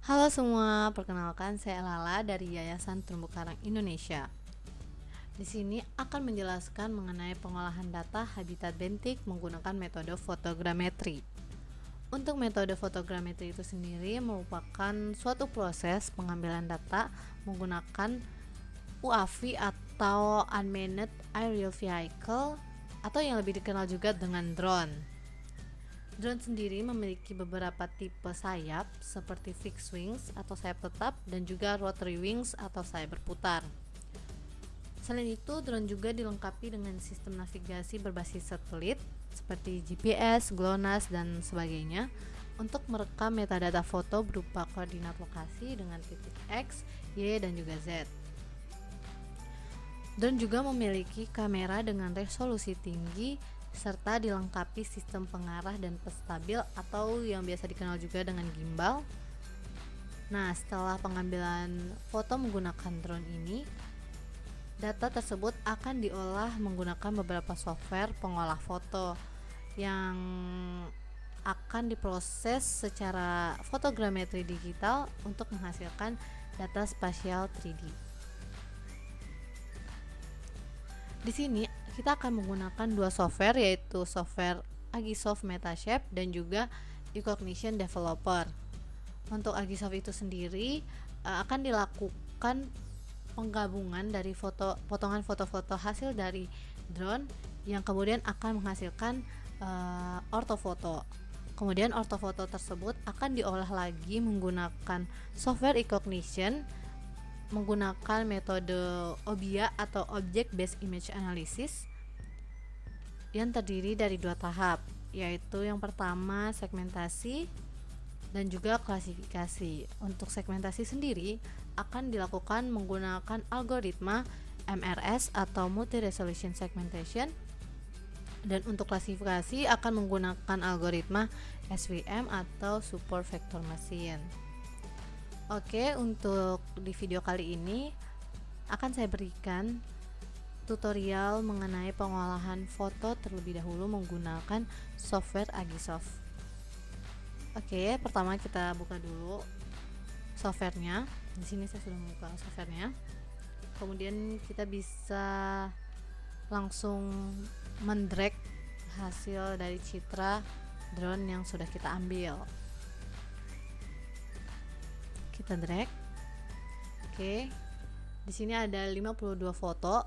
Halo semua, perkenalkan saya Lala dari Yayasan Terumbu Karang Indonesia. Di sini akan menjelaskan mengenai pengolahan data habitat bentik menggunakan metode fotogrametri. Untuk metode fotogrametri itu sendiri merupakan suatu proses pengambilan data menggunakan UAV atau Unmanned Aerial Vehicle atau yang lebih dikenal juga dengan drone. Drone sendiri memiliki beberapa tipe sayap seperti fixed wings atau sayap tetap dan juga rotary wings atau sayap berputar. Selain itu, drone juga dilengkapi dengan sistem navigasi berbasis satelit seperti GPS, GLONASS, dan sebagainya untuk merekam metadata foto berupa koordinat lokasi dengan titik X, Y, dan juga Z. Drone juga memiliki kamera dengan resolusi tinggi serta dilengkapi sistem pengarah dan pestabil atau yang biasa dikenal juga dengan gimbal. Nah, setelah pengambilan foto menggunakan drone ini, data tersebut akan diolah menggunakan beberapa software pengolah foto yang akan diproses secara fotogrametri digital untuk menghasilkan data spasial 3D. Di sini kita akan menggunakan dua software yaitu software Agisoft Metashape dan juga eCognition Developer. Untuk Agisoft itu sendiri uh, akan dilakukan penggabungan dari foto potongan foto-foto hasil dari drone yang kemudian akan menghasilkan uh, ortofoto. Kemudian ortofoto tersebut akan diolah lagi menggunakan software eCognition menggunakan metode OBIA atau Object Based Image Analysis yang terdiri dari dua tahap, yaitu yang pertama segmentasi dan juga klasifikasi. Untuk segmentasi sendiri akan dilakukan menggunakan algoritma MRS atau Multi Resolution Segmentation dan untuk klasifikasi akan menggunakan algoritma SVM atau Support Vector Machine. Oke, untuk di video kali ini akan saya berikan tutorial mengenai pengolahan foto terlebih dahulu menggunakan software Agisoft. Oke, pertama kita buka dulu softwarenya. Di sini saya sudah membuka softwarenya. Kemudian kita bisa langsung mendrag hasil dari citra drone yang sudah kita ambil. Kita drag. Oke. Di sini ada 52 foto.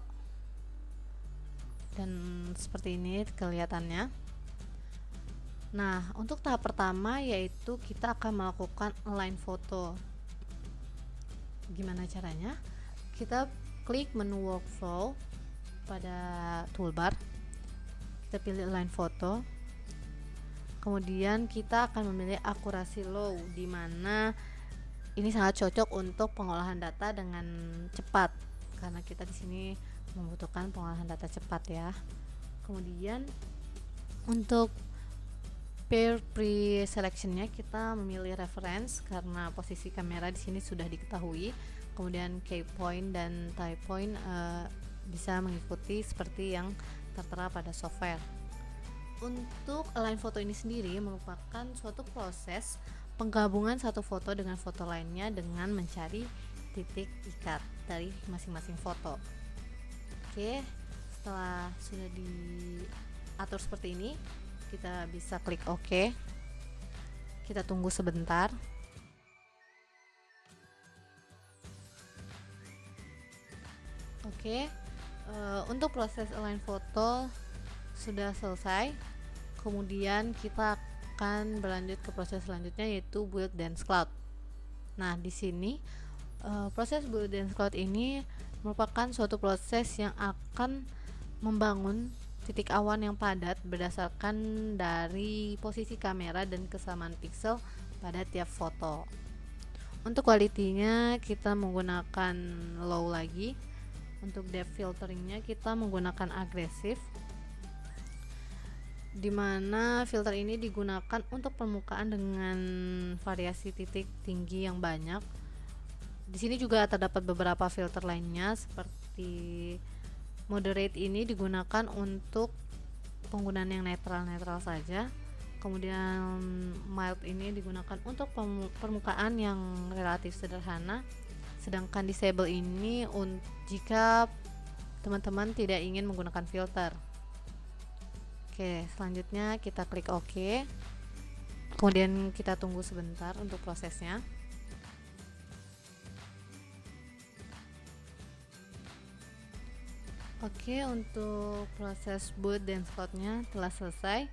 Dan seperti ini kelihatannya. Nah untuk tahap pertama yaitu kita akan melakukan align foto. Gimana caranya? Kita klik menu workflow pada toolbar. Kita pilih align foto. Kemudian kita akan memilih akurasi low di mana ini sangat cocok untuk pengolahan data dengan cepat. Karena kita di sini membutuhkan pengolahan data cepat ya. Kemudian untuk pair pre-selectionnya kita memilih reference karena posisi kamera di sini sudah diketahui. Kemudian key point dan tie point uh, bisa mengikuti seperti yang tertera pada software. Untuk align foto ini sendiri merupakan suatu proses penggabungan satu foto dengan foto lainnya dengan mencari titik ikat dari masing-masing foto Oke, setelah sudah diatur seperti ini, kita bisa klik OK. Kita tunggu sebentar. Oke, uh, untuk proses align foto sudah selesai. Kemudian kita akan berlanjut ke proses selanjutnya yaitu build dance cloud. Nah, di sini uh, proses build dance cloud ini merupakan suatu proses yang akan membangun titik awan yang padat berdasarkan dari posisi kamera dan kesamaan pixel pada tiap foto. Untuk kualitinya kita menggunakan low lagi. Untuk depth filteringnya kita menggunakan agresif di mana filter ini digunakan untuk permukaan dengan variasi titik tinggi yang banyak. Di sini juga terdapat beberapa filter lainnya seperti moderate ini digunakan untuk penggunaan yang netral-netral saja. kemudian mild ini digunakan untuk permukaan yang relatif sederhana. Sedangkan disable ini jika teman-teman tidak ingin menggunakan filter oke selanjutnya kita klik ok. Kemudian kita tunggu sebentar untuk prosesnya. Oke untuk proses boot dan slotnya telah selesai.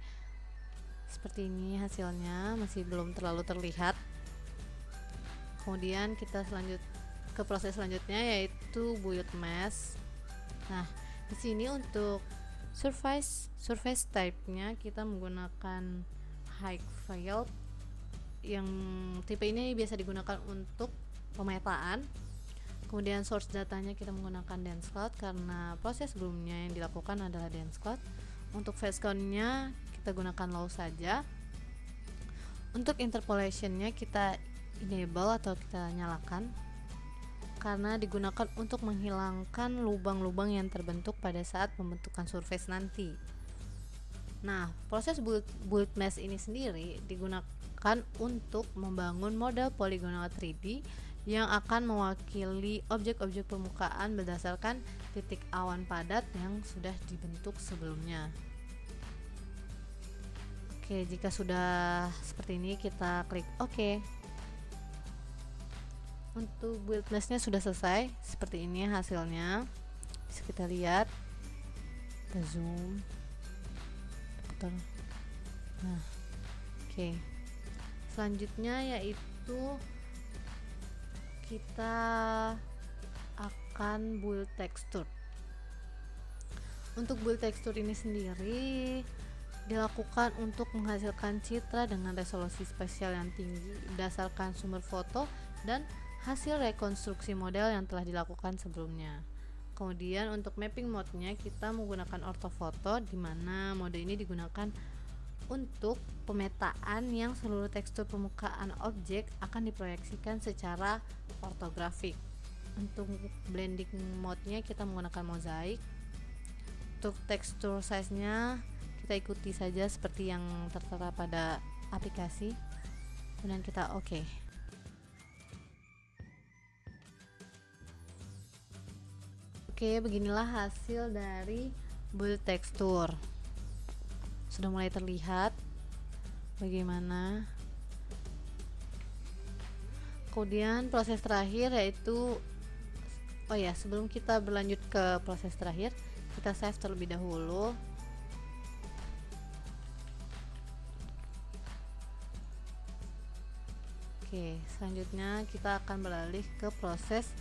Seperti ini hasilnya masih belum terlalu terlihat. Kemudian kita selanjut ke proses selanjutnya yaitu build mesh. Nah di sini untuk surface surface type-nya kita menggunakan high file yang tipe ini biasa digunakan untuk pemetaan. Kemudian source datanya kita menggunakan dance cloud karena proses sebelumnya yang dilakukan adalah dance cloud. Untuk face count-nya kita gunakan low saja. Untuk interpolationnya kita enable atau kita nyalakan karena digunakan untuk menghilangkan lubang-lubang yang terbentuk pada saat pembentukan surface nanti. Nah, proses build, build mesh ini sendiri digunakan untuk membangun model poligonal 3D yang akan mewakili objek-objek permukaan berdasarkan titik awan padat yang sudah dibentuk sebelumnya. Oke, jika sudah seperti ini kita klik OK untuk build nestnya sudah selesai seperti ini hasilnya. Bisa kita lihat. Kita zoom. Nah oke. Okay. selanjutnya yaitu kita akan build tekstur. Untuk build tekstur ini sendiri dilakukan untuk menghasilkan citra dengan resolusi spesial yang tinggi berdasarkan sumber foto dan hasil rekonstruksi model yang telah dilakukan sebelumnya. Kemudian untuk mapping mode-nya kita menggunakan ortofoto di mana mode ini digunakan untuk pemetaan yang seluruh tekstur permukaan objek akan diproyeksikan secara ortografik. Untuk blending mode-nya kita menggunakan mozaik. Untuk tekstur size-nya kita ikuti saja seperti yang tertera pada aplikasi. Kemudian kita oke. Okay. Oke, beginilah hasil dari build tekstur. Sudah mulai terlihat bagaimana. Kemudian proses terakhir yaitu oh ya, sebelum kita berlanjut ke proses terakhir, kita save terlebih dahulu. Oke, selanjutnya kita akan beralih ke proses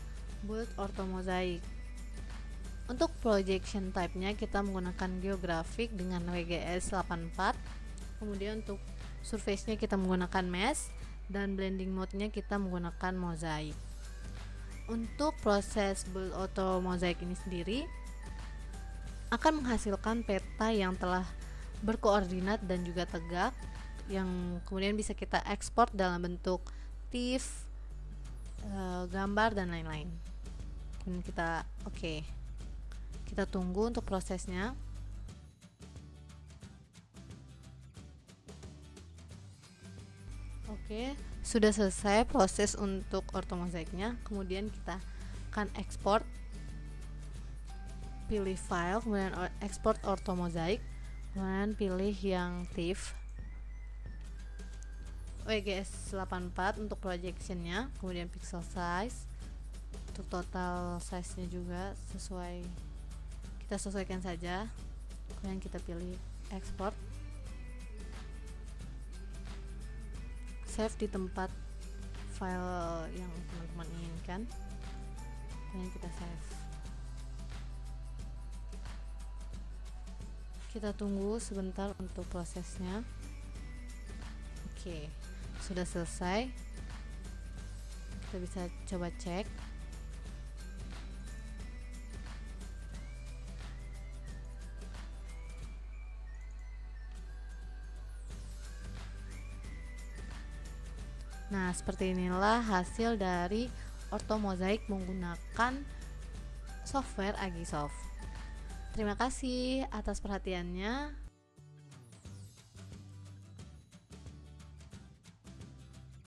build orthomozaik. Untuk projection type-nya kita menggunakan geographic dengan WGS 84. Kemudian untuk surface-nya kita menggunakan mesh dan blending mode-nya kita menggunakan mosaic. Untuk proses build auto mosaic ini sendiri akan menghasilkan peta yang telah berkoordinat dan juga tegak yang kemudian bisa kita ekspor dalam bentuk TIFF, eh, gambar dan lain-lain. kita oke. Okay kita tunggu untuk prosesnya. Oke sudah selesai proses untuk ortomozaiknya kemudian kita akan ekspor pilih file kemudian ekspor ortomozaik kemudian pilih yang TIFF. WGS 84 untuk projectionnya. Kemudian pixel size. Untuk total size nya juga sesuai kita sesuaikan saja kemudian kita pilih. Export. Save di tempat file yang teman-teman inginkan. Kemudian kita save? Kita tunggu sebentar untuk prosesnya. Oke sudah selesai. Kita bisa coba cek Nah, seperti inilah hasil dari ortomozaik menggunakan software Agisoft. Terima kasih atas perhatiannya.